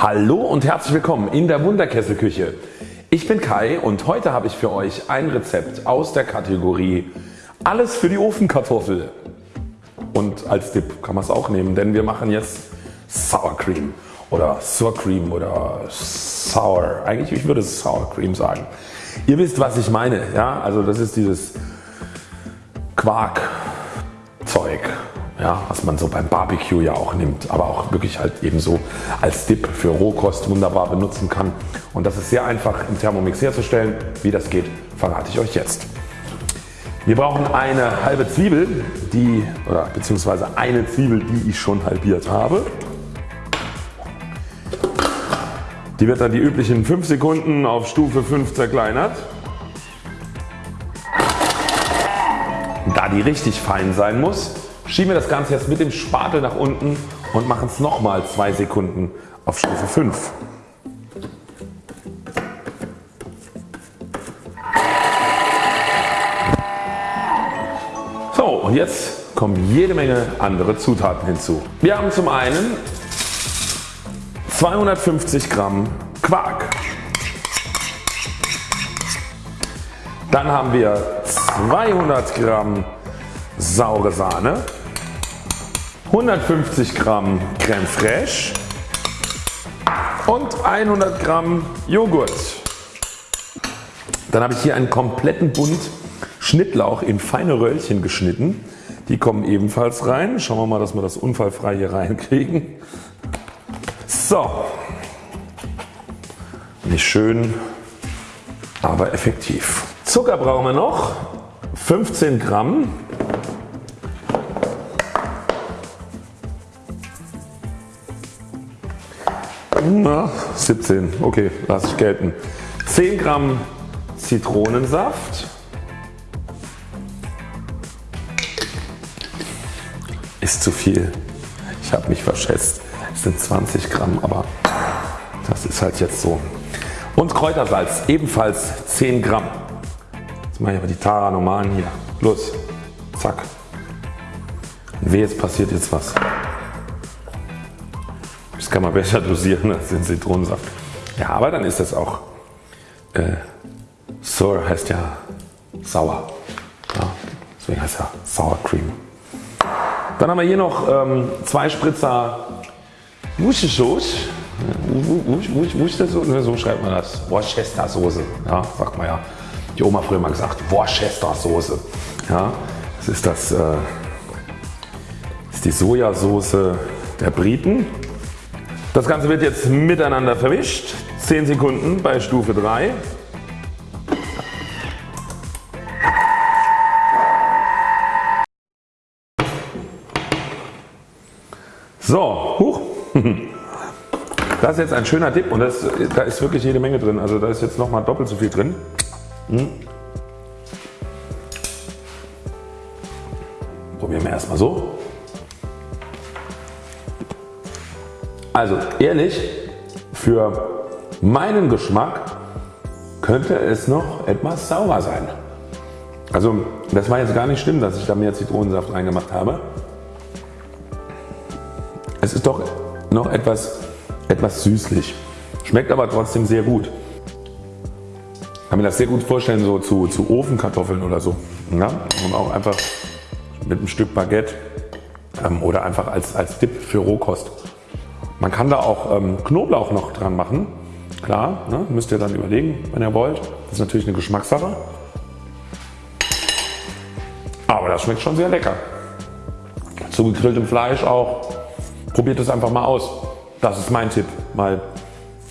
Hallo und herzlich willkommen in der Wunderkesselküche. Ich bin Kai und heute habe ich für euch ein Rezept aus der Kategorie Alles für die Ofenkartoffel. Und als Dip kann man es auch nehmen, denn wir machen jetzt Sour Cream oder Sour Cream oder Sour. Eigentlich ich würde Sour Cream sagen. Ihr wisst was ich meine. Ja? Also das ist dieses Quarkzeug ja, was man so beim Barbecue ja auch nimmt, aber auch wirklich halt ebenso als Dip für Rohkost wunderbar benutzen kann. Und das ist sehr einfach im Thermomix herzustellen. Wie das geht verrate ich euch jetzt. Wir brauchen eine halbe Zwiebel, die, oder beziehungsweise eine Zwiebel die ich schon halbiert habe. Die wird dann die üblichen 5 Sekunden auf Stufe 5 zerkleinert. Da die richtig fein sein muss Schieben wir das Ganze jetzt mit dem Spatel nach unten und machen es nochmal 2 Sekunden auf Stufe 5. So und jetzt kommen jede Menge andere Zutaten hinzu. Wir haben zum einen 250 Gramm Quark. Dann haben wir 200 Gramm saure Sahne. 150 Gramm Creme Fraiche und 100 Gramm Joghurt. Dann habe ich hier einen kompletten Bund Schnittlauch in feine Röllchen geschnitten. Die kommen ebenfalls rein. Schauen wir mal dass wir das unfallfrei hier reinkriegen. So. Nicht schön aber effektiv. Zucker brauchen wir noch. 15 Gramm. Na, 17, okay, lasse ich gelten. 10 Gramm Zitronensaft. Ist zu viel. Ich habe mich verschätzt. Es sind 20 Gramm, aber das ist halt jetzt so. Und Kräutersalz ebenfalls 10 Gramm. Jetzt mache ich aber die Tara normalen hier. Los, zack. Und weh, jetzt passiert jetzt was. Das kann man besser dosieren als den Zitronensaft. Ja, aber dann ist das auch äh, Sour heißt ja sauer. Ja, deswegen heißt ja Sour Cream. Dann haben wir hier noch ähm, zwei Spritzer Worcestershire Worcestershire, so schreibt man das. Worcester Soße, ja, sagt man ja. Die Oma früher mal gesagt, Worcester Soße. Ja, das ist das, äh, ist die Sojasauce der Briten. Das Ganze wird jetzt miteinander vermischt. 10 Sekunden bei Stufe 3. So, huch. Das ist jetzt ein schöner Tipp und das, da ist wirklich jede Menge drin. Also da ist jetzt nochmal doppelt so viel drin. Hm. Probieren wir erstmal so. Also ehrlich, für meinen Geschmack könnte es noch etwas sauer sein. Also das war jetzt gar nicht schlimm, dass ich da mehr Zitronensaft reingemacht habe. Es ist doch noch etwas, etwas süßlich. Schmeckt aber trotzdem sehr gut. Ich kann mir das sehr gut vorstellen so zu, zu Ofenkartoffeln oder so. Ja? Und auch einfach mit einem Stück Baguette ähm, oder einfach als, als Dip für Rohkost. Man kann da auch ähm, Knoblauch noch dran machen. Klar, ne, müsst ihr dann überlegen, wenn ihr wollt. Das ist natürlich eine Geschmackssache. Aber das schmeckt schon sehr lecker. Zu gegrilltem Fleisch auch. Probiert es einfach mal aus. Das ist mein Tipp, weil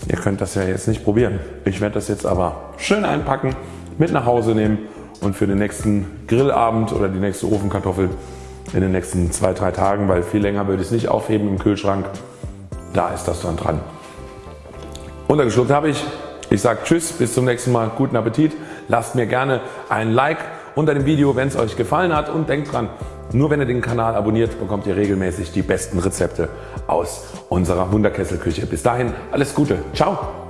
ihr könnt das ja jetzt nicht probieren. Ich werde das jetzt aber schön einpacken, mit nach Hause nehmen und für den nächsten Grillabend oder die nächste Ofenkartoffel in den nächsten zwei, drei Tagen, weil viel länger würde ich es nicht aufheben im Kühlschrank, da ist das dann dran. Untergeschluckt habe ich. Ich sage Tschüss, bis zum nächsten Mal, guten Appetit. Lasst mir gerne ein Like unter dem Video, wenn es euch gefallen hat und denkt dran, nur wenn ihr den Kanal abonniert, bekommt ihr regelmäßig die besten Rezepte aus unserer Wunderkesselküche. Bis dahin alles Gute. Ciao.